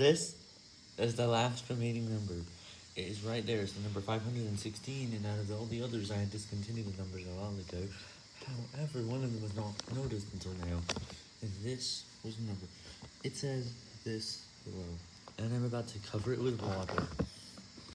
This is the last remaining number. It is right there. It's the number 516, and out of all the others, I had discontinued the numbers a while ago. However, one of them was not noticed until now. And this was the number. It says this below. And I'm about to cover it with water.